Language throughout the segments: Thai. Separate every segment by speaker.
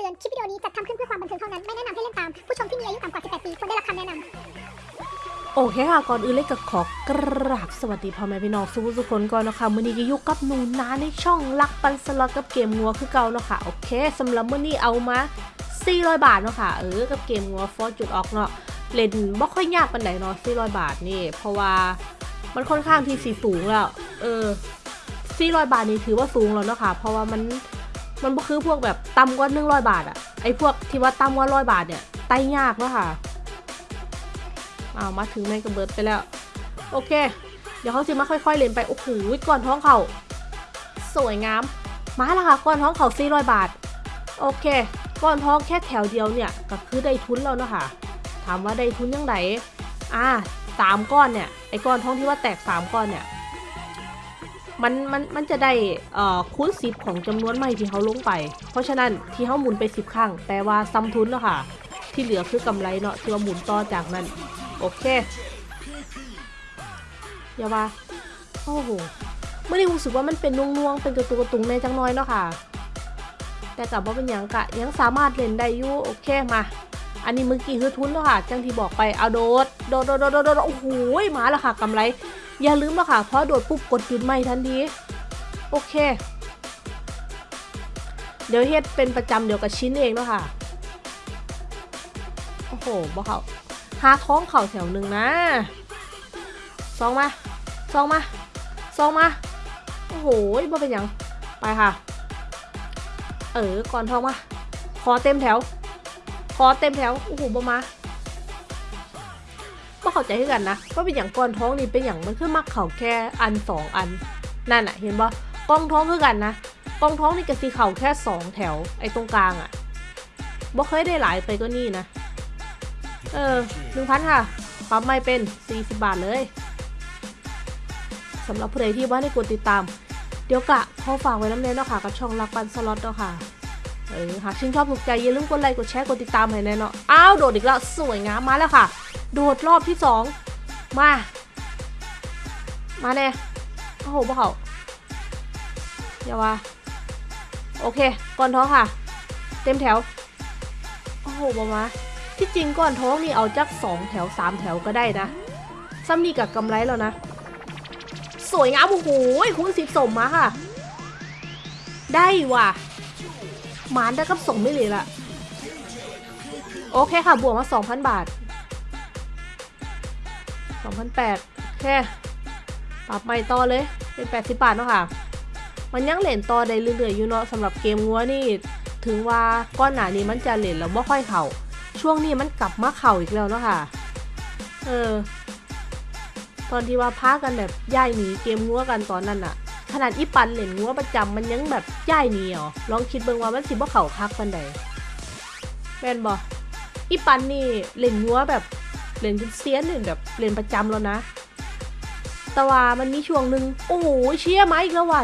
Speaker 1: ตือน คลิปวิดีโอนี้จัดทำขึ้นเพื่อความบันเทิงเท่านั้น ไม่แนะนำให้เล่นตาม ผู้ชมที่มีอายุต่ำกว่า 18 ปีควรได้รับคำแนะนำ
Speaker 2: โอเคค่ะ ก่อนอื่นเลยก็ขอกราบสวัสดีพ่อแม่พี่น้องสุสุคนก่อนนะคะมื้อนี้ก็อยู่กับหนูนาในช่องลักปันสล็อตกับเกมงัวคือเก่าเนาะค่ะ โอเคสำหรับมื้อนี้เอามา 400 บาทเนาะค่ะ เออ กับเกมงัวฟอร์จุดออกเนาะ เล่นบ่ค่อยยากปานใดเนาะ400 บาทนี่ เพราะว่ามันค่อนข้างที่สีสูงแล้ว เออ400 บาทนี่ถือว่าสูงแล้วเนาะค่ะ เพราะว่ามัน มันบ่คือพวกแบบต่ำกว่า100บาทอะไอพวกที่ว่าต่ำกว่า100บาทเนี่ยไต่ยากเนาะค่ะเอามาถึงแม่งกระเบิดไปแล้ว โอเค เดี๋ยวเขาจะมาค่อยๆเล่นไป โอ้โหก้อนท้องเขาสวยงาม มาแล้วค่ะก้อนท้องเขา400บาท โอเคก้อนท้องแค่แถวเดียวเนี่ยก็คือได้ทุนแล้วเนาะค่ะถามว่าได้ทุนยังไงอ่าสามก้อนเนี่ยไอ้ก้อนท้องที่ว่าแตกสามก้อนเนี่ย มันมันมันจะได้เอ่อคูณสิบของจำนวนไม้ที่เขาลงไป เพราะฉะนั้นที่เขาหมุนไปสิบครั้งแปลว่าซ้ำทุนแล้วค่ะ ที่เหลือคือกำไรเนาะที่ว่าหมุนต่อจากนั้น โอเคอย่าว่าโอ้โหไม่ได้รู้สึกว่ามันเป็นน่วงๆเป็นกระตุกกระตุงในจังน้อยเนาะค่ะ แต่กลับว่าเป็นหยังกะยังสามารถเล่นได้อยู่โอเคมาอันนี้เมื่อกี้คือทุนเนาะค่ะจังที่บอกไปเอาโดดโดดโดดโดดโดดโดดโอ้โหมาแล้วค่ะกำไร อย่าลืมนะค่ะเพราะโดดปุ๊บกดหยุดไม่ทันทีโอเค เดี๋ยวเฮ็ดเป็นประจำเดี๋ยวกับชิ้นเองเนาะค่ะโอ้โหบอกเขาหาท้องเข่าแถวหนึ่งนะซองมาซองมาซองมาโอ้โหบ่เป็นหยังไปค่ะ เออก่อนท้องมาขอเต็มแถวขอเต็มแถวโอ้โหบ่มา เข้าใจกันนะว่าเป็นอย่างก่อนท้องนี่เป็นอย่างมันคือมักเข่าแค่อันสองอันนั่นอะเห็นบ่กองท้องคือกันนะกองท้องนี่ก็สีเข่าแค่สองแถวไอ้ตรงกลางอะบ่เคยได้หลายไปก็นี่นะเออหนึ่งพันค่ะปั๊มไม่เป็น 40 บาทเลยสำหรับผู้ใดที่ว่าได้กดติดตาม เดี๋ยวกะขอฝากไว้น้ำเน้นเนาะค่ะ กับช่องรักปันสล็อตเนาะค่ะเออหากชื่นชอบถูกใจอย่าลืมกดไลค์กดแชร์กดติดตามให้แน่เนาะอ้าวโดดอีกแล้วสวยงามมาแล้วค่ะ โดดรอบที่สองมา มาแน่โอ้โหพวกเขาอย่าว่า โอเค ก่อนท้องค่ะ เต็มแถว โอ้โหบอมา ที่จริงก้อนท้องนี่เอาจักสองแถวสามแถวก็ได้นะซ้ำนี่กับกำไรแล้วนะ สวยงามโอ้โหคุณสิบสมมาค่ะ ได้ว่ะหมานได้กับส่งไม่เลยละโอเคค่ะ บวกมา 2,000 บาท 2,800แค่ปรับใหม่ต่อเลย เป็น 80 บาทเนาะค่ะ มันยังเหรียญต่อได้เรื่อยๆอยู่เนาะสำหรับเกมงัวนี่ ถึงว่าก้อนหนานี้มันจะเหรียญแล้วไม่ค่อยเข่า ช่วงนี้มันกลับมาเข่าอีกแล้วเนาะค่ะ เออ ตอนที่ว่าพากันแบบย่ายหนีเกมงัวกันตอนนั้นอะขนาดอีปันเหรียญงัวประจำมันยังแบบย่ายหนีเหรอลองคิดเบิ่งว่ามันสิบ่เข่าคักปันใดแม่นบ่อีปันนี่เหรียญงัวแบบ เหรียญเป็นเซียนเหรียญแบบเหรียญประจำแล้วนะ แต่ว่ามันมีช่วงหนึ่งโอ้โหเชี่ยมาอีกแล้วว่ะ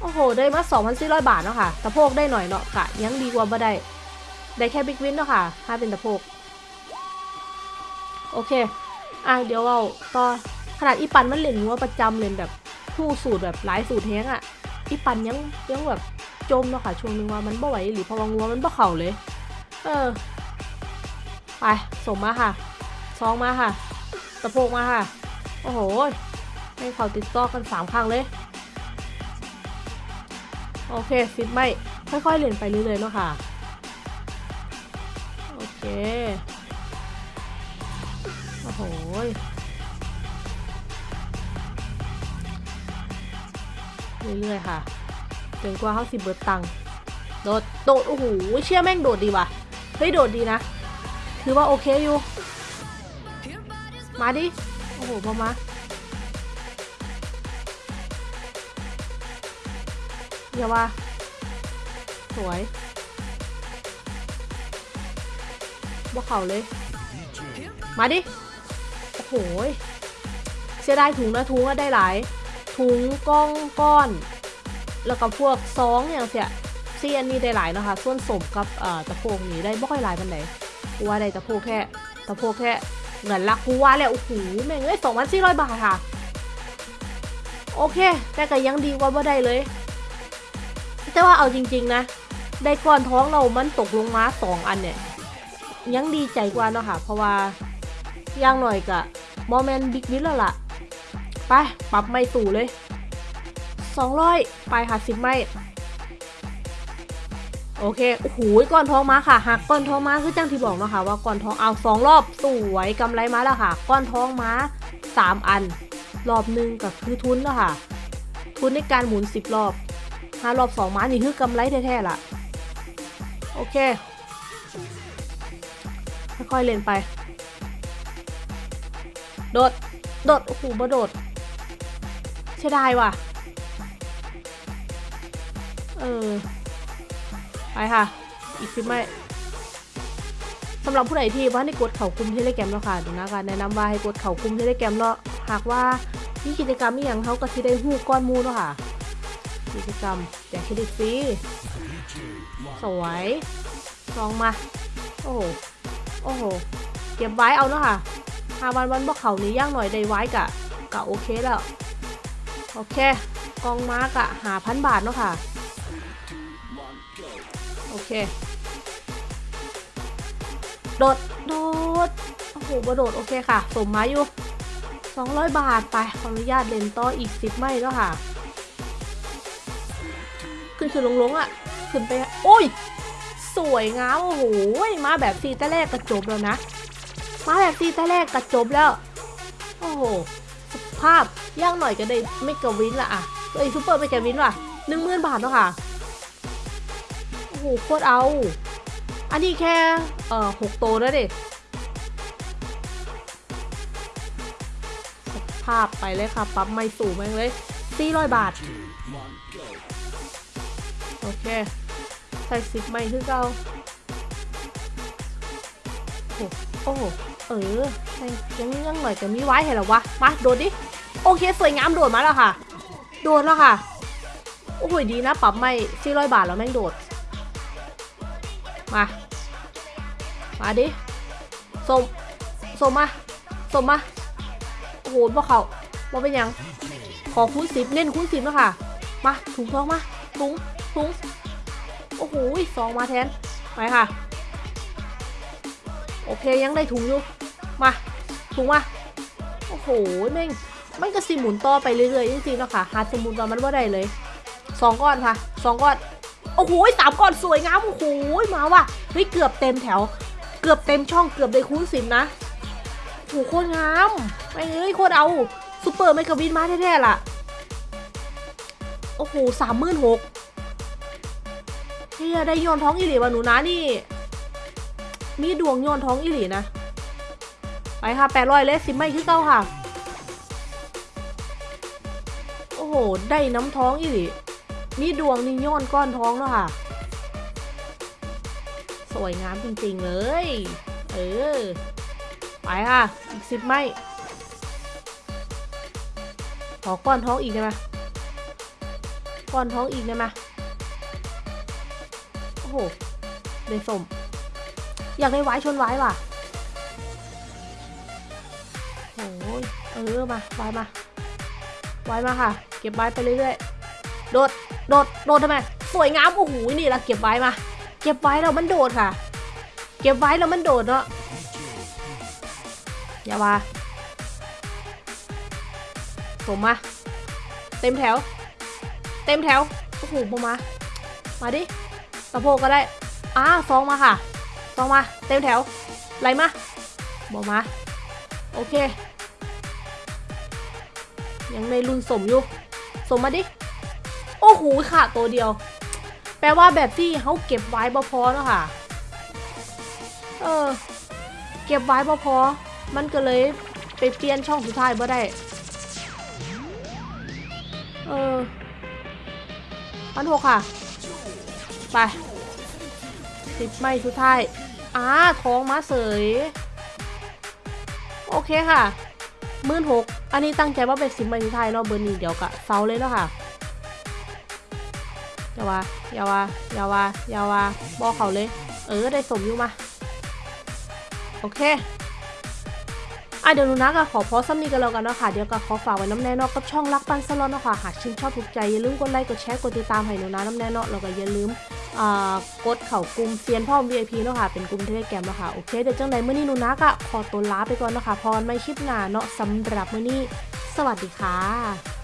Speaker 2: โอ้โห ได้มา2,400 บาทเนาะค่ะตะโพกได้หน่อยเนาะกะยังดีกว่าบ่ได้ ได้แค่บิ๊กวินเนาะค่ะ ถ้าเป็นตะโพก โอเค อะ เดี๋ยวเราต่อขนาดอีปันมันเล่นงัวประจำเล่นแบบผู้สูตรแบบหลายสูตรแท้งอะ อีปันยังยังแบบจมเนาะค่ะ ช่วงนึงว่ามันบ่ไหวหรือพราะว่างัวมันบ่เข่าเลย เออ ไปส่งมาค่ะ ซองมาค่ะตะโพกมาค่ะ โอ้โห ให้เขาติดต่อกันสามครั้งเลย โอเคฟิตไม่ค่อยๆเล่นไปเรื่อยๆเนาะค่ะ โอเค โอ้โหเรื่อยๆค่ะจนกว่าเขาสิเบิดตังค์โดด โดด โอ้โห เชื่อแม่งโดดดีว่ะ เฮ้ย โดดดีนะ ถือว่าโอเคอยู่ มาดิ โอ้โหพอมาอย่าว่า สวยบ่เข่าเลย มาดิ โอ้โหเสียดายถุงนะถุงก็ได้หลาย ถุงก้องก้อน แล้วก็พวกซองอย่างเสียเซียนนี่ได้หลายนะคะ ส่วนสมกับตะโพกนี่ได้บ่ค่อยหลายปันไหนว่าได้ตะโพกแค่ตะโพกแค่ เงินละกูว่าแล้วโอ้โหแม่งเอ้ยสองพันสี่ร้อยบาทค่ะ โอเค แต่ก็ยังดีกว่าบ่ได้เลย แต่ว่าเอาจริง ๆ นะ ได้ก้อนท้องเรามันตกลงมาสองอันเนี่ย ยังดีใจกว่าเนาะค่ะ เพราะว่าย่างหน่อยกะโมเมนบิ๊กวิลแล้วล่ะ ไป ปรับไม่ตู่เลย 200 ไปค่ะสิบไม่ โอเคโอ้โหก้อนทองมาค่ะหักก้อนทองมาคือจังที่บอกนะคะว่าก้อนทองเอาสองรอบสวยกำไรมาแล้วค่ะ ก้อนทองมาสามอัน รอบหนึ่งก็คือทุนแล้วค่ะ ทุนในการหมุนสิบรอบห้ารอบสองมานี่คือกำไรแท้ๆล่ะ โอเคค่อยๆเล่นไป โดด โดด โอ้โหบ่โดดเสียดายว่ะ เออ ไปค่ะ อีกสิบไม่สำหรับผู้ใดที่ว่าให้กดเข่ากลุ่มเทเลแกมแล้วค่ะดี๋ยวนะการแนะนำว่าให้กดเข่ากลุ่มเทเลแกมเนาะหากว่ามีกิจกรรมมีอย่างเขาก็ที่ได้หู้ก้อนมูเนาะค่ะ กิจกรรมแจกเครดิตฟรีสวยลองมา โอ้โหโอ้โหเก็บไว้เอาเนาะค่ะหาวันวันบ่เขานี้ย่างหน่อยได้ไว้กะกะโอเคแล้ว โอเคกองมาร์กะหาพันบาทเนาะค่ะ โอเค โดด โดด โอ้โหบโดด โอเคค่ะ สมมาอยู่ 200 บาทไป ขออนุญาตเล่นต่ออีก10ไม่แล้วค่ะ ขึ้นขึ้นลงลงๆอะ ขึ้นไป โอ้ย สวยงาม โอ้โห มาแบบซีแต่แรกกระจบแล้วนะ มาแบบซีแต่แรกกระจบแล้ว โอ้โห สภาพย่างหน่อยก็ได้ไม่กระวินละอะเอ้ยซูเปอร์ไม่กระวินว่ะหนึ่งหมื่นบาทเนาะค่ะ หโคตรเอา อันนี้แค่ เอ่อหกโตแล้วดิสภาพไปเลยค่ะปรับไม่สูงแม่งเลยสี่ร้อยบาท โอเค ใส่สิบไม่คือเก่าโอ้โอ้โหเออยังยังหน่อยจะมีไว้เหรอวะ มา โดดดิ โอเค สวยงามโดดมาแล้วค่ะ โดดแล้วค่ะ โอ้โหดีนะ ปรับไม่สี่ร้อยบาทแล้วแม่งโดด มา มาดิส่งส่งมาส่งมา โอ้โหพวกเขาว่าเป็นยัง ขอคูณสิบเน้นคูณสิบแล้วค่ะ มาถุงทองมาถุงถุงโอ้โหสองมาแทน ไปค่ะ โอเคยังได้ถุงอยู่ มาถุงมา โอ้โหแม่งมันก็สิหมุนต่อไปเรื่อยๆจริงๆเนาะค่ะหาสมุนตอนมันว่าได้เลยสองก้อนค่ะสองก้อน โอ้โหสามก้อนสวยงามโอ้โหมาว่ะเฮ้ยเกือบเต็มแถว เกือบเต็มช่องเกือบได้คูณสิบนะโอ้โหโคตรงามไม่เอ้ยโคตรเอาซูเปอร์ไมกะวินมาแท้ๆล่ะโอ้โหสามหมื่นหกเฮียได้โยนท้องอีหลีวะหนูนะนี่ มีดวงโยนท้องอีหลีนะ ไปค่ะแปดร้อยเลสสิบไม่คือเก้าค่ะ โอ้โห ได้น้ำท้องอีหลี มีดวงนี่โยนก้อนท้องแล้วค่ะ สวยงามจริงๆเลย เออ ไปค่ะ อีกสิบไม่ขอก้อนท้องอีกได้ไหมก้อนท้องอีกได้ไหมโอ้โหได้สม อยากได้ไว้ชนไว้ว่ะโอ้ยเออมาไว้มาไว้มาค่ะ เก็บไว้ไปเรื่อยๆ โดด โดด โดดทำไม สวยงาม โอ้โห นี่เราเก็บไว้มา เก็บไว้แล้วมันโดดค่ะ เก็บไว้แล้วมันโดดเนาะ อย่าว่าผมมา เต็มแถว เต็มแถว โอ้โหมา มาดิสะโพกก็ได้อ่าซองมาค่ะ ซองมา เต็มแถว ไหลมาบอกมา โอเค ยังในรุ่นสมอยู่ สมมาดิ อ้โหค่ะตัวเดียว แปลว่าแบบที่เขาเก็บไว้บ่พอเนาะค่ะ เออ เก็บไว้บ่พอ มันก็เลยไปเปลี่ยนช่องสุดท้ายบ่ได้ เออพันหกค่ะ ไปสิบไม่สุดท้ายอ่าท้องมาเสย โอเคค่ะมื่นหกอันนี้ตั้งใจว่าเป็นสิบไม่สุดท้ายเนาะเบอร์นี้เดี๋ยวกะเซาเลยเนาะค่ะ อย่าว่าอย่าว่าอย่าว่าอย่าว่าบอกเขาเลย เออได้สมอยู่มา โอเคอะเดี๋ยวหนูนะก็ขอพอซ้ำนี้กันแล้วกันเนาะค่ะ เดี๋ยวก็ขอฝากไว้น้ำแน่นอกกับช่องรักปันสลอตเนาะค่ะหากชื่นชอบถูกใจ อย่าลืมกดไลค์กดแชร์กดติดตามให้หนูนะน้ำแน่นอกแล้วก็อย่าลืมอ่ากดเข่ากลุ่มเซียนพ่อม VIP เนาะค่ะ เป็นกลุ่มเทเลแกรมเนาะค่ะ โอเค เดี๋ยวจังใดเมื่อนี้หนูนะก็ขอตัวลาไปก่อนเนาะค่ะ พรไม่คลิปหนาเนาะสำหรับเมื้อนี้ สวัสดีค่ะ